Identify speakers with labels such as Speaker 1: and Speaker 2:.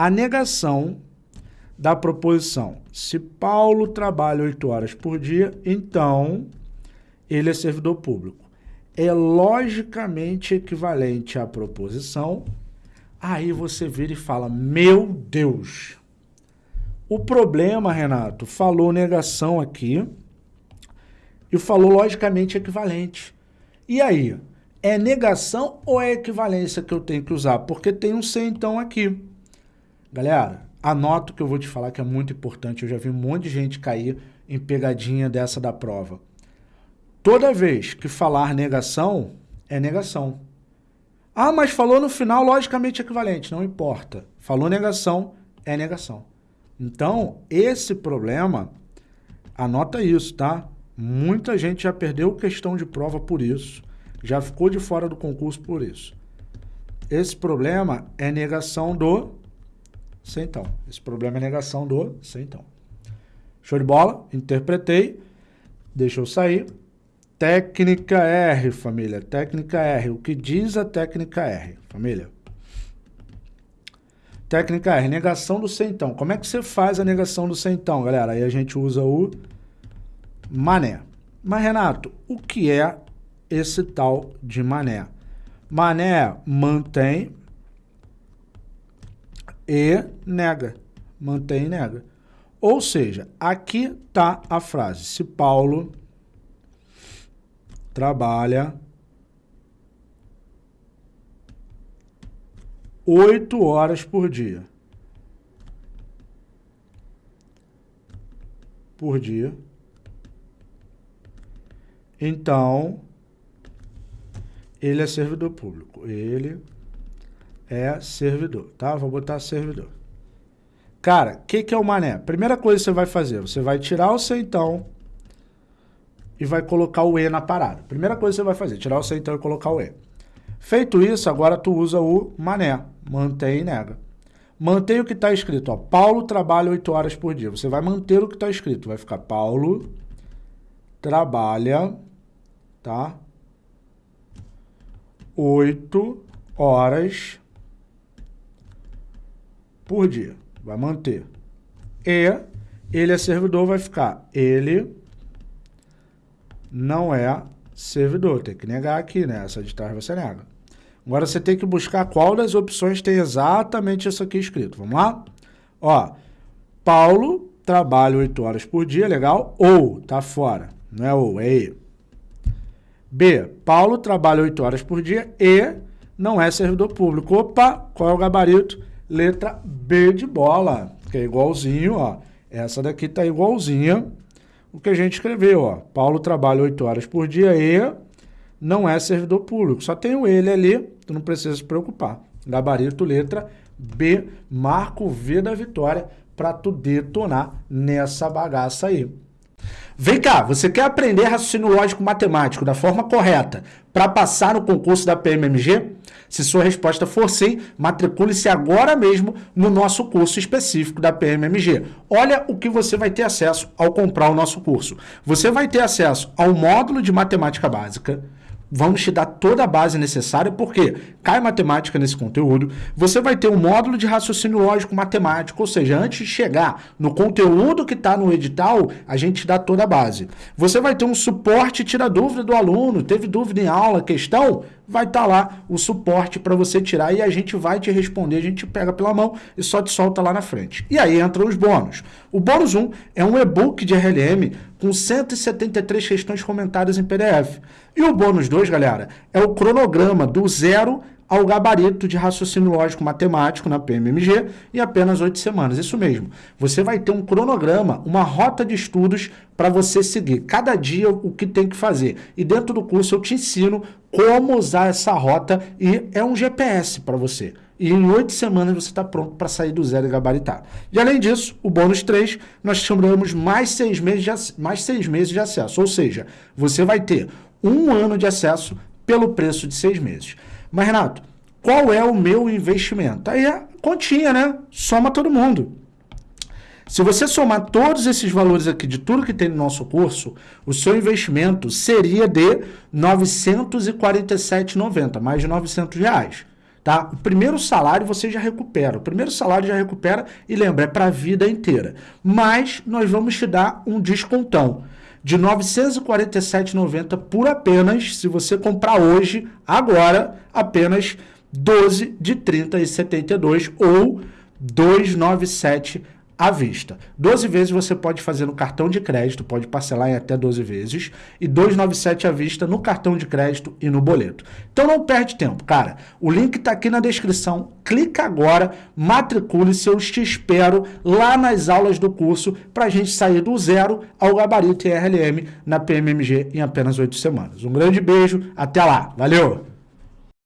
Speaker 1: a negação da proposição. Se Paulo trabalha oito horas por dia, então ele é servidor público. É logicamente equivalente à proposição. Aí você vira e fala, meu Deus. O problema, Renato, falou negação aqui e falou logicamente equivalente. E aí, é negação ou é equivalência que eu tenho que usar? Porque tem um C então aqui. Galera, anota o que eu vou te falar que é muito importante. Eu já vi um monte de gente cair em pegadinha dessa da prova. Toda vez que falar negação, é negação. Ah, mas falou no final, logicamente equivalente. Não importa. Falou negação, é negação. Então, esse problema, anota isso, tá? Muita gente já perdeu questão de prova por isso. Já ficou de fora do concurso por isso. Esse problema é negação do sem então. Esse problema é negação do sem então. Show de bola? Interpretei. Deixa eu sair. Técnica R, família. Técnica R. O que diz a técnica R, família? Técnica R, negação do então. Como é que você faz a negação do então, galera? Aí a gente usa o mané. Mas, Renato, o que é esse tal de mané? Mané mantém e nega. Mantém e nega. Ou seja, aqui está a frase. Se Paulo trabalha oito horas por dia. Por dia. Então, ele é servidor público. Ele é servidor, tá? Vou botar servidor. Cara, o que, que é o mané? Primeira coisa que você vai fazer, você vai tirar o centão e vai colocar o E na parada. Primeira coisa que você vai fazer, tirar o centão e colocar o E. Feito isso, agora tu usa o mané, mantém e nega. Mantém o que está escrito, ó, Paulo trabalha 8 horas por dia. Você vai manter o que está escrito, vai ficar Paulo trabalha, tá? 8 horas por dia. Vai manter. E ele é servidor, vai ficar. Ele não é servidor. Tem que negar aqui, né? Essa de trás você nega. Agora você tem que buscar qual das opções tem exatamente isso aqui escrito. Vamos lá? Ó, Paulo trabalha 8 horas por dia, legal? Ou, tá fora. Não é ou, é E. B, Paulo trabalha 8 horas por dia e não é servidor público. Opa, qual é o gabarito? Letra B de bola, que é igualzinho, ó. Essa daqui tá igualzinha o que a gente escreveu, ó. Paulo trabalha 8 horas por dia e não é servidor público. Só tem o ele ali, tu não precisa se preocupar. Gabarito, letra B, marco V da vitória para tu detonar nessa bagaça aí. Vem cá, você quer aprender raciocínio lógico matemático da forma correta para passar no concurso da PMMG? Se sua resposta for sim, matricule-se agora mesmo no nosso curso específico da PMMG. Olha o que você vai ter acesso ao comprar o nosso curso. Você vai ter acesso ao módulo de matemática básica, vamos te dar toda a base necessária, porque cai matemática nesse conteúdo, você vai ter um módulo de raciocínio lógico matemático, ou seja, antes de chegar no conteúdo que está no edital, a gente dá toda a base. Você vai ter um suporte tira dúvida do aluno, teve dúvida em aula, questão, vai estar tá lá o suporte para você tirar e a gente vai te responder, a gente pega pela mão e só te solta lá na frente. E aí entram os bônus. O bônus 1 é um e-book de RLM com 173 questões comentadas em PDF. E o bônus 2, galera, é o cronograma do zero ao gabarito de raciocínio lógico matemático na PMMG em apenas oito semanas. Isso mesmo. Você vai ter um cronograma, uma rota de estudos para você seguir. Cada dia o que tem que fazer. E dentro do curso eu te ensino como usar essa rota e é um GPS para você. E em oito semanas você está pronto para sair do zero e gabaritar. E além disso, o bônus 3, nós chamamos mais seis, meses de, mais seis meses de acesso. Ou seja, você vai ter um ano de acesso pelo preço de seis meses. Mas, Renato, qual é o meu investimento? Aí é continha, né? Soma todo mundo. Se você somar todos esses valores aqui de tudo que tem no nosso curso, o seu investimento seria de R$ 947,90, mais de 900 reais. Tá? O primeiro salário você já recupera. O primeiro salário já recupera e lembra, é para a vida inteira. Mas nós vamos te dar um descontão de R$ 947,90 por apenas, se você comprar hoje, agora, apenas 12 de 30,72 ou 297 à vista. 12 vezes você pode fazer no cartão de crédito, pode parcelar em até 12 vezes, e 297 à vista no cartão de crédito e no boleto. Então não perde tempo, cara. O link está aqui na descrição. Clica agora, matricule-se, eu te espero lá nas aulas do curso para a gente sair do zero ao gabarito RLM na PMMG em apenas 8 semanas. Um grande beijo, até lá. Valeu!